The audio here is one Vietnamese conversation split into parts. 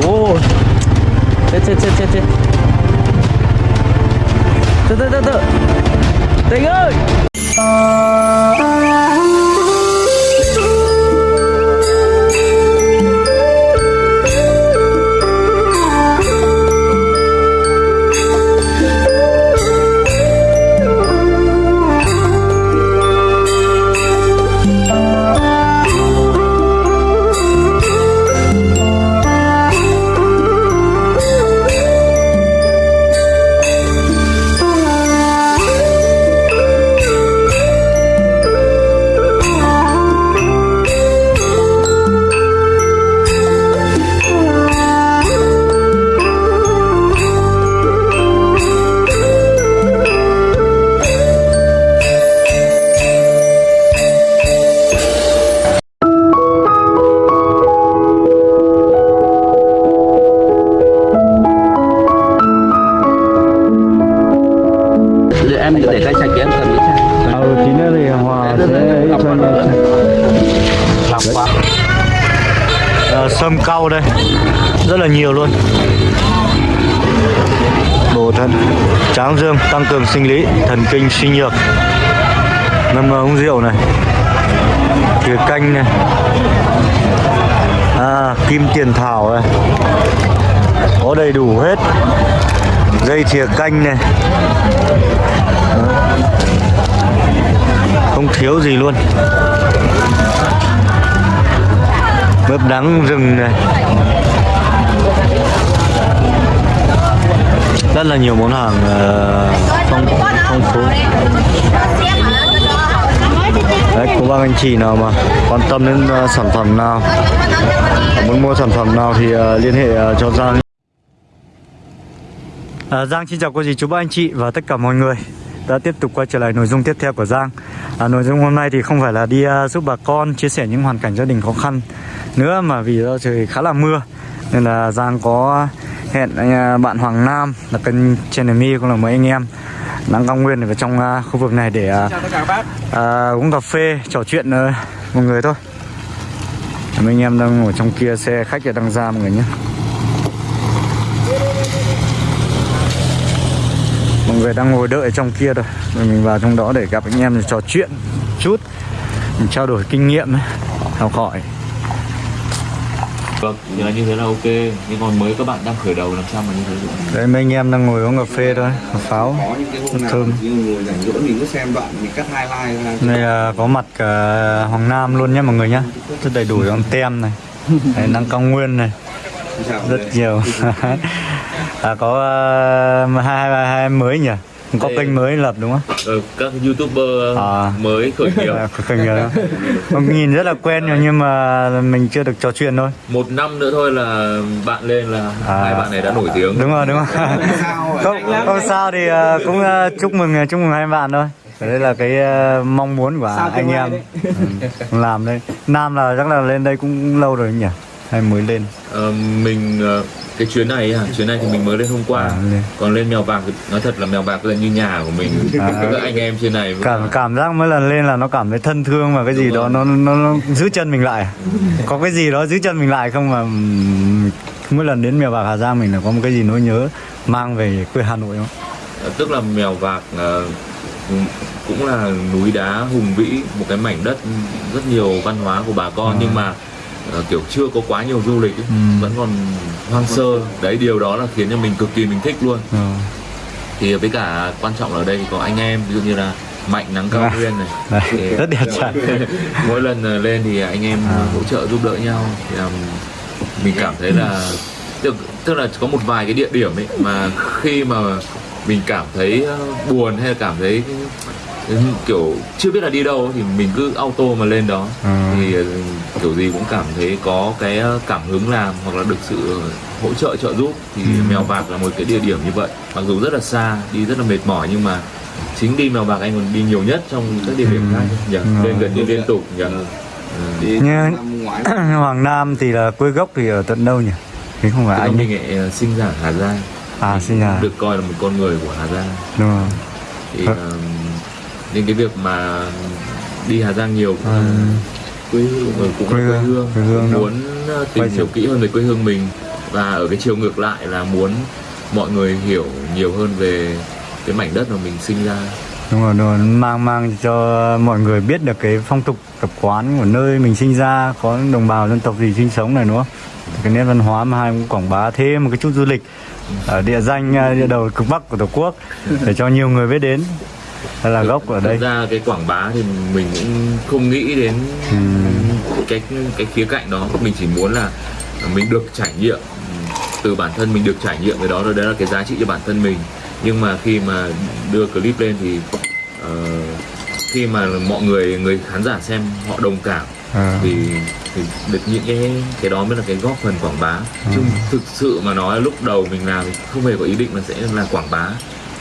哦，这这这这这，这这这这，这个。Là nhiều luôn. Bổ thận tráng dương tăng cường sinh lý thần kinh suy nhược. Ngâm uống rượu này. Thìa canh này. À, kim tiền thảo này. Có đầy đủ hết. Dây thìa canh này. Không thiếu gì luôn. Mướp đắng rừng này. Rất là nhiều món hàng ờ, phong phong phú. Đấy cô bác anh chị nào mà quan tâm đến ờ, sản phẩm nào muốn mua sản phẩm nào thì ờ, liên hệ cho Giang. À, Giang xin chào cô dì chú bác anh chị và tất cả mọi người. Đã tiếp tục quay trở lại nội dung tiếp theo của Giang. À, Nội dung hôm nay thì không phải là đi uh, giúp bà con chia sẻ những hoàn cảnh gia đình khó khăn nữa mà vì do trời khá là mưa nên là Giang có hẹn uh, bạn Hoàng Nam là kênh channel mi cũng là mấy anh em đang cao nguyên ở trong uh, khu vực này để uh, Chào tất cả các bác. à, uống cà phê trò chuyện uh, mọi người thôi. Mấy anh em đang ngồi trong kia xe khách đang ra mọi người nhé. Mọi người đang ngồi đợi trong kia rồi rồi mình vào trong đó để gặp anh em trò chuyện chút mình trao đổi kinh nghiệm ấy, học hỏi Vâng, thì là như thế là ok. Nhưng còn mới các bạn đang khởi đầu làm sao mà như thế được? Đấy mấy anh em đang ngồi uống cà phê thôi cà pháo có những cái hôm nào thơm. ngồi rảnh rỗi mình cứ xem đoạn mình cắt highlight ra Đây là có mặt cả Hoàng Nam luôn nhé mọi người nhé Rất đầy đủ trong tem này. Đấy, năng cao nguyên này. Rất nhiều. À, có uh, hai, hai, hai em mới nhỉ có Đây. kênh mới lập đúng không? Ờ, Các youtuber À. mới khởi nghiệp. À, kênh rồi không nhìn rất là quen rồi nhưng mà mình chưa được trò chuyện thôi. Một năm nữa thôi là bạn lên là À. hai bạn này đã nổi tiếng. Đúng rồi đúng rồi. Không, không sao thì ờ, cũng ờ, chúc mừng chúc mừng hai bạn thôi. Đấy là cái mong muốn của Sao anh em. ừ, làm đây nam là chắc là lên đây cũng lâu rồi nhỉ hay mới lên ờ, Mình ờ, cái chuyến này à, chuyến này thì mình mới lên hôm qua À, lên. Còn lên mèo vạc thì nói thật là mèo vạc là như nhà của mình À. Các anh em trên này cảm cảm giác mỗi lần lên là nó cảm thấy thân thương và cái gì Đúng đó rồi. nó, nó nó giữ chân mình lại có cái gì đó giữ chân mình lại không mà mỗi lần đến mèo vạc Hà Giang mình là có một cái gì nỗi nhớ mang về quê Hà Nội không Ờ, Tức là mèo vạc cũng- cũng là núi đá hùng vĩ Một cái mảnh đất rất nhiều văn hóa của bà con À. Nhưng mà ờ, kiểu chưa có quá nhiều du lịch ấy. Ừ. Vẫn còn hoang sơ Đấy điều đó là khiến cho mình cực kỳ mình thích luôn ừ. thì với cả quan trọng là ở đây có anh em ví dụ như là mạnh nắng cao À. nguyên này Thì- rất đẹp trai mỗi lần ờ, lên thì anh em À. hỗ trợ giúp đỡ nhau thì um, mình cảm thấy là tức, tức là có một vài cái địa điểm ấy mà khi mà mình cảm thấy ờ, buồn hay là cảm thấy kiểu chưa biết là đi đâu thì mình cứ auto mà lên đó À. thì ờ, kiểu gì cũng cảm thấy có cái ờ, cảm hứng làm hoặc là được sự hỗ trợ trợ giúp thì Ừ. mèo vạc là một cái địa điểm như vậy mặc dù rất là xa đi rất là mệt mỏi nhưng mà chính đi mèo vạc anh còn đi nhiều nhất trong các địa điểm Ừ. khác nhỉ Ừ. lên gần như liên tục nhỉ Ừ. Ừ. Đi Như- Hoàng Nam thì là quê gốc thì ở tận đâu nhỉ thế không phải là anh mình lại ờ, sinh ra ở Hà Giang à sinh nhà được coi là một con người của Hà Giang đúng rồi thì Ờ. nên cái việc mà đi Hà Giang nhiều cũng Ừ. là quê hương cũng Quê hương, quê hương muốn uh, tìm hiểu kỹ hơn về quê hương mình và ở cái chiều ngược lại là muốn mọi người hiểu nhiều hơn về cái mảnh đất mà mình sinh ra. Đúng rồi, đúng rồi. mang mang cho mọi người biết được cái phong tục tập quán của nơi mình sinh ra có đồng bào dân tộc gì sinh sống này không? Cái nét văn hóa mà hai cũng quảng bá thêm một cái chút du lịch ở địa danh à, địa đầu cực bắc của tổ quốc để cho nhiều người biết đến đây là gốc ở đây? ra cái quảng bá thì mình cũng không nghĩ đến cái cái khía cạnh đó. Mình chỉ muốn là mình được trải nghiệm từ bản thân mình được trải nghiệm cái đó. Rồi đấy là cái giá trị cho bản thân mình. Nhưng mà khi mà đưa clip lên thì ờ, khi mà mọi người người khán giả xem họ đồng cảm À. thì thì được những cái cái đó mới là cái góp phần quảng bá. Chứ thực sự mà nói lúc đầu mình làm thì không hề có ý định là sẽ là quảng bá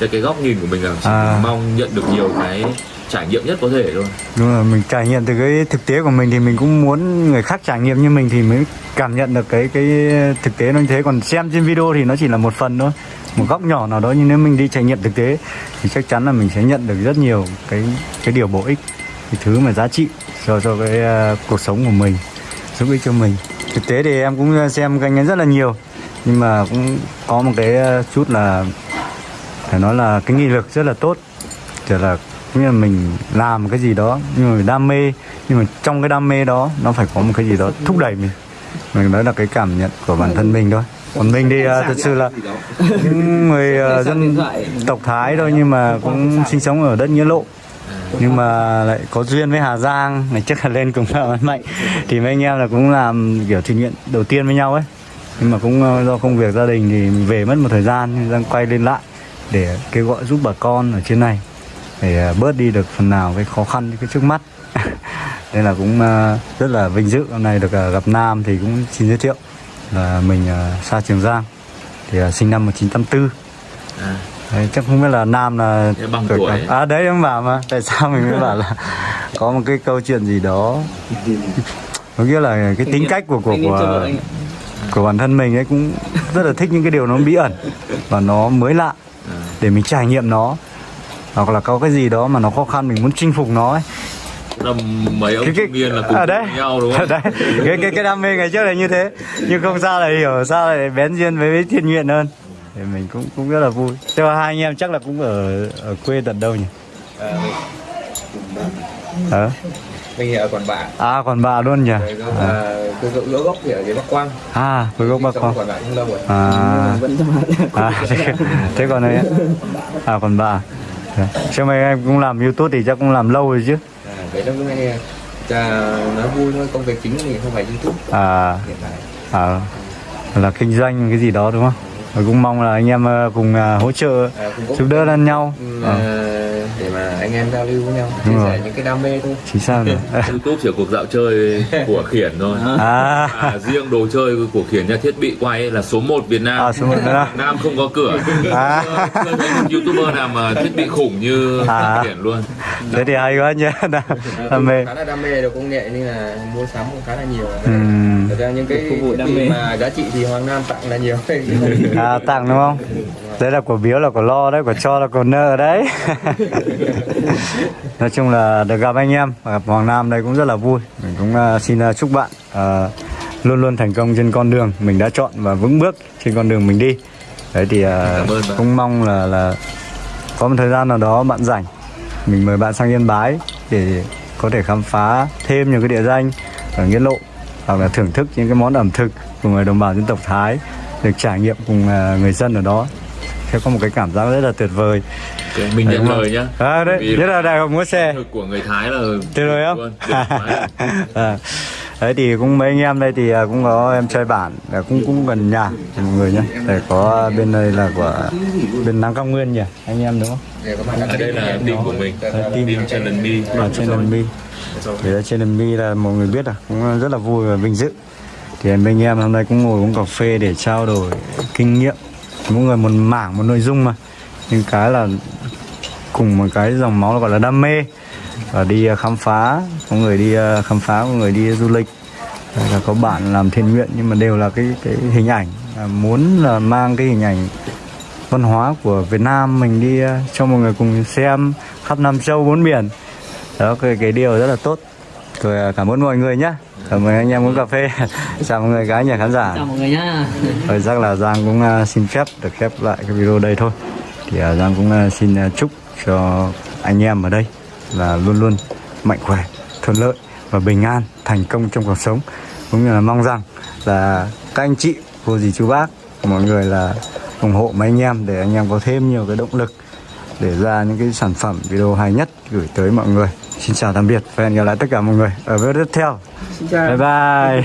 cái cái góc nhìn của mình là À. mong nhận được nhiều cái trải nghiệm nhất có thể thôi. Đúng rồi mình trải nghiệm từ cái thực tế của mình thì mình cũng muốn người khác trải nghiệm như mình thì mới cảm nhận được cái cái thực tế nó như thế. Còn xem trên video thì nó chỉ là một phần thôi một góc nhỏ nào đó. Nhưng nếu mình đi trải nghiệm thực tế thì chắc chắn là mình sẽ nhận được rất nhiều cái cái điều bổ ích cái thứ mà giá trị cho cho cái ờ, cuộc sống của mình giúp ích cho mình. Thực tế thì em cũng xem kênh ấy rất là nhiều nhưng mà cũng có một cái ờ, chút là phải nói là cái nghị lực rất là tốt. Kiểu là như là mình làm cái gì đó nhưng mà mình đam mê nhưng mà trong cái đam mê đó nó phải có một cái gì đó thúc đẩy mình. Mình nói là cái cảm nhận của bản thân mình thôi. Còn mình thì ờ, thật sự là những người ờ, dân tộc Thái thôi nhưng mà cũng sinh sống ở đất nghĩa lộ. Nhưng mà lại có duyên với Hà Giang ngày trước là lên cùng là mạnh. Thì mấy anh em là cũng làm kiểu thiện nguyện đầu tiên với nhau ấy. Nhưng mà cũng ờ, do công việc gia đình thì mình về mất một thời gian nhưng đang quay lên lại để kêu gọi giúp bà con ở trên này để ờ, bớt đi được phần nào cái khó khăn cái trước mắt. Nên là cũng ờ, rất là vinh dự hôm nay được ờ, gặp Nam thì cũng xin giới thiệu là mình Sa Trường Giang thì sinh năm 1984 à, Đấy, chắc không biết là Nam là bằng tuổi ấy. à đấy em bảo mà tại sao mình mới bảo là có một cái câu chuyện gì đó. Có nghĩa là cái tính cách của của của, của bản thân mình ấy cũng rất là thích những cái điều nó bí ẩn và nó mới lạ. à. Để mình trải nghiệm nó. Hoặc là có cái gì đó mà nó khó khăn mình muốn chinh phục nó ấy. Là mấy ông trung niên là cùng à, đấy. nhau đúng không? Đấy. Cái cái cái đam mê ngày trước là như thế. Nhưng không sao lại hiểu sao lại bén duyên với, với thiên nguyện hơn. Thì mình cũng cũng rất là vui. Cho hai anh em chắc là cũng ở ở quê tận đâu nhỉ? Ờ mình ở Quản Bạ à còn bà luôn nhỉ? Gốc là cái gốc thì ở dưới Bắc Quang. À với gốc Sống con Quản Bạ không lâu rồi. À. À thế, thế còn đấy à còn bà. Đấy. chứ mấy em cũng làm youtube thì chắc cũng làm lâu rồi chứ. À, vậy đó cái này cha nói vui thôi công việc chính thì không phải youtube. À. À là kinh doanh cái gì đó đúng không? Và cũng mong là anh em ờ, cùng ờ, hỗ trợ à, giúp đỡ lẫn nhau. Ừ, Ờ, để mà anh em giao lưu với nhau chia sẻ những cái đam mê thôi. Chính xác rồi youtube chỉ là cuộc dạo chơi của khiển thôi. À. À, riêng đồ chơi của khiển nha thiết bị quay là số 1 Việt Nam. À, số một Việt Nam. Nam không có cửa. À. chưa thấy một youtuber nào mà thiết bị khủng như À. khiển luôn. Thế thì hay quá nhé đam, đam mê. Khá là đam mê được công nghệ nên là mua sắm cũng khá là nhiều. Ừm. thật ra những cái thiết bị mà giá trị thì Hoàng Nam tặng là nhiều. À tặng đúng không đấy là của biếu là của lo đấy của cho là của nợ đấy. Nói chung là được gặp anh em gặp Hoàng Nam đây cũng rất là vui. Mình cũng ờ, xin ờ, chúc bạn ờ, luôn luôn thành công trên con đường mình đã chọn và vững bước trên con đường mình đi. Đấy thì bạn. cũng mong là là có một thời gian nào đó bạn rảnh mình mời bạn sang Yên Bái để có thể khám phá thêm nhiều cái địa danh ở Nghĩa Lộ hoặc là thưởng thức những cái món ẩm thực của người đồng bào dân tộc Thái được trải nghiệm cùng người dân ở đó sẽ có một cái cảm giác rất là tuyệt vời. Mình nhận lời nhá. À, đấy Vì nhất là đại học múa xe. của người Thái là tuyệt vời không? Vời. à, đấy thì cũng mấy anh em đây thì à, cũng có em trai bản là cũng cũng gần nhà mọi người nhé để có bên đây là của bên Nam Cao Nguyên nhỉ anh em đúng không? Ở đây là team của mình. Team. team challenge trên lần mi. Thì lần mi là mọi người biết à cũng rất là vui và vinh dự. Thì anh em hôm nay cũng ngồi uống cà phê để trao đổi kinh nghiệm mỗi người một mảng một nội dung mà. Nhưng cái là cùng một cái dòng máu là gọi là đam mê. Và đi à, khám phá có người đi à, khám phá có người đi du lịch. Là có bạn làm thiện nguyện nhưng mà đều là cái cái hình ảnh. Là muốn là mang cái hình ảnh văn hóa của Việt Nam mình đi à, cho mọi người cùng xem khắp Nam Châu bốn biển đó cái, cái điều rất là tốt tôi à, cảm ơn mọi người nhé. Cảm ơn anh em uống cà phê. Chào mọi người gái nhà khán giả. Chào mọi người nhá. Rồi chắc là Giang cũng à, xin phép được khép lại cái video đây thôi. Thì à, Giang cũng xin chúc cho anh em ở đây là luôn luôn mạnh khỏe, thuận lợi và bình an, thành công trong cuộc sống. Cũng như là mong rằng là các anh chị, cô dì chú bác, mọi người là ủng hộ mấy anh em để anh em có thêm nhiều cái động lực để ra những cái sản phẩm video hay nhất gửi tới mọi người Xin chào tạm biệt và hẹn gặp lại tất cả mọi người ở video tiếp theo. Bye bye